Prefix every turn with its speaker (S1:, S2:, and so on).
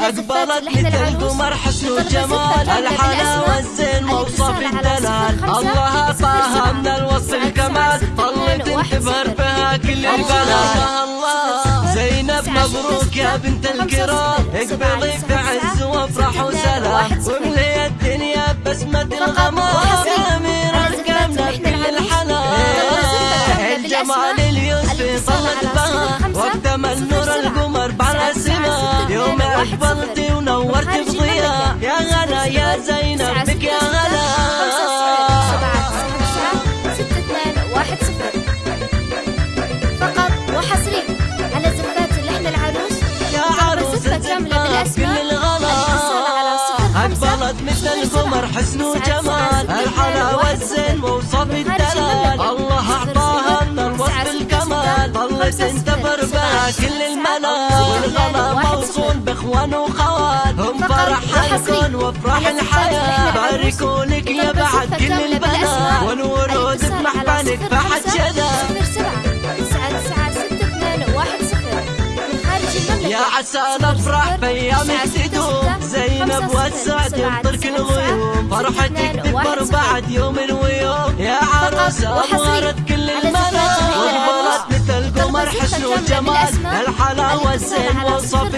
S1: أقبلت مثل القمر حسن وجمال الحلاوة الزين موصف الدلال. الله أعطاها من الوصف الكمال. طلت تبهر بها كل البلاد الله زينب مبروك يا بنت الكرام اقبلي في عز وافرح وسلام. واملي الدنيا بسمة الغمام. يا أمير القمنا كل الحنان الجمال يوم أقبلتي ونورت بضياء يا غلا يا زينب بك يا أقبلت مثل القمر حسن وجمال. الحلاوة الزين ووصف الدلال بها كل الملا والغلا موصول بإخوان وخوات هم فرح الكون وافراح الحياة باركوا لك يا بعد كل البنات والورود بمحفلك فحد شذا يا عسى نفرح بأيامك تدوم زينب والسعد يمطرك الغيوم فرحتك تكبر بعد يوم ويوم يا عروس أنورت القمر حسن وجمال الحلاوة الزين وصف